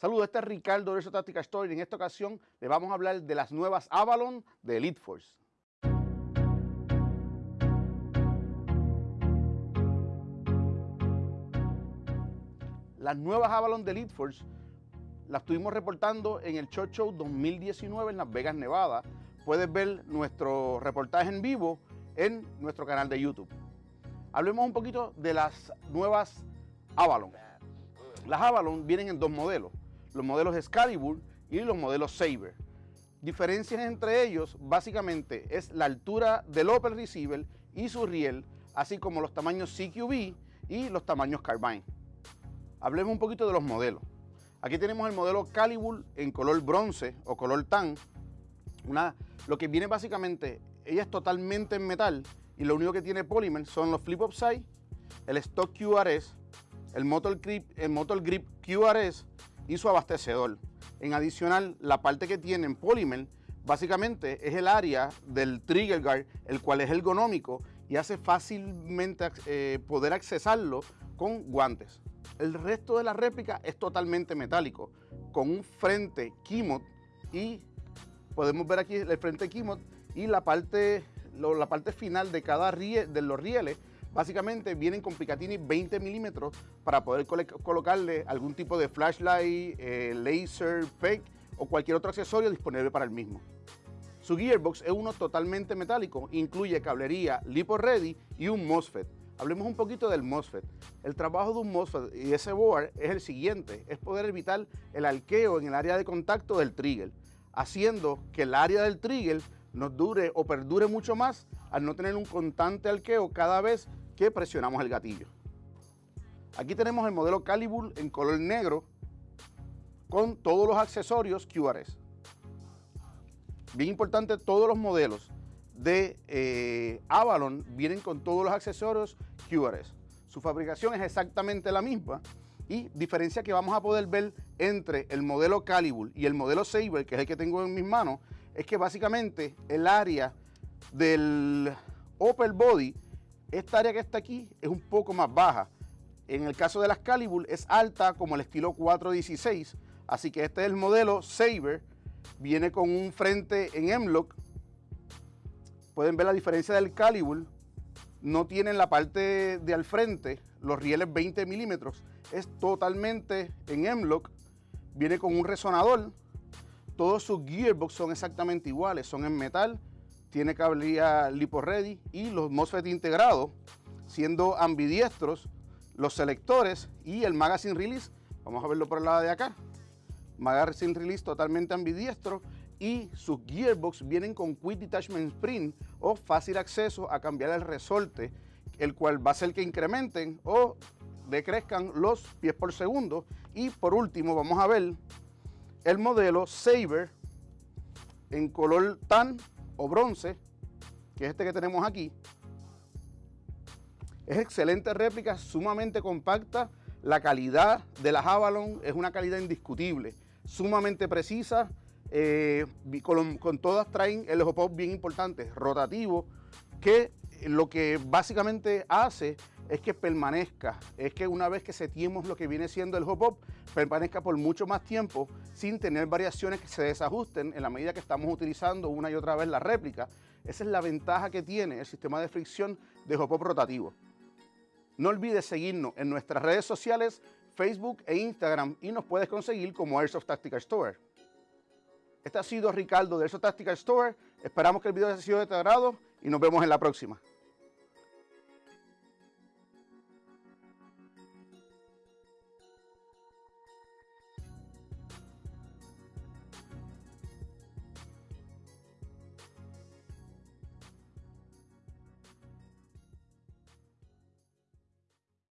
Saludos, este es Ricardo de Táctica Store y en esta ocasión le vamos a hablar de las nuevas Avalon de Elite Force. Las nuevas Avalon de Elite Force las estuvimos reportando en el Short Show 2019 en Las Vegas, Nevada. Puedes ver nuestro reportaje en vivo en nuestro canal de YouTube. Hablemos un poquito de las nuevas Avalon. Las Avalon vienen en dos modelos los modelos Excalibur y los modelos Saber. Diferencias entre ellos básicamente es la altura del Opel Receiver y su riel, así como los tamaños CQB y los tamaños Carbine. Hablemos un poquito de los modelos. Aquí tenemos el modelo Calibur en color bronce o color tan. Lo que viene básicamente, ella es totalmente en metal y lo único que tiene Polymer son los flip side, el stock QRS, el motor grip QRS y su abastecedor. En adicional, la parte que tiene en Polymer básicamente es el área del trigger guard, el cual es ergonómico y hace fácilmente eh, poder accesarlo con guantes. El resto de la réplica es totalmente metálico, con un frente Kimot y podemos ver aquí el frente Kimot y la parte, la parte final de cada riel, de los rieles Básicamente vienen con Picatinny 20 milímetros para poder colocarle algún tipo de flashlight, eh, laser, fake o cualquier otro accesorio disponible para el mismo. Su gearbox es uno totalmente metálico, incluye cablería Lipo Ready y un MOSFET. Hablemos un poquito del MOSFET. El trabajo de un MOSFET y ese board es el siguiente, es poder evitar el alqueo en el área de contacto del trigger, haciendo que el área del trigger nos dure o perdure mucho más al no tener un constante alqueo cada vez que presionamos el gatillo. Aquí tenemos el modelo Calibur en color negro con todos los accesorios QRS. Bien importante, todos los modelos de eh, Avalon vienen con todos los accesorios QRS. Su fabricación es exactamente la misma y diferencia que vamos a poder ver entre el modelo Calibur y el modelo Saber, que es el que tengo en mis manos, es que básicamente el área del upper body esta área que está aquí es un poco más baja. En el caso de las Calibur es alta como el estilo 416. Así que este es el modelo Saber. Viene con un frente en M-Lock. Pueden ver la diferencia del Calibur. No tiene en la parte de al frente los rieles 20 milímetros. Es totalmente en M-Lock. Viene con un resonador. Todos sus gearbox son exactamente iguales. Son en metal tiene cablería Lipo Ready y los MOSFET integrados, siendo ambidiestros los selectores y el Magazine Release. Vamos a verlo por el lado de acá. Magazine Release totalmente ambidiestro y sus gearbox vienen con Quick Detachment Spring o fácil acceso a cambiar el resorte, el cual va a hacer que incrementen o decrezcan los pies por segundo. Y por último vamos a ver el modelo Saber en color tan o bronce, que es este que tenemos aquí. Es excelente réplica, sumamente compacta. La calidad de las Avalon es una calidad indiscutible, sumamente precisa. Eh, con, todas traen el pop bien importante, rotativo, que lo que básicamente hace es que permanezca, es que una vez que setiemos lo que viene siendo el hop up, permanezca por mucho más tiempo sin tener variaciones que se desajusten en la medida que estamos utilizando una y otra vez la réplica. Esa es la ventaja que tiene el sistema de fricción de hop up rotativo. No olvides seguirnos en nuestras redes sociales, Facebook e Instagram y nos puedes conseguir como Airsoft Tactical Store. Este ha sido Ricardo de Airsoft Tactical Store. Esperamos que el video haya sido de tu agrado y nos vemos en la próxima.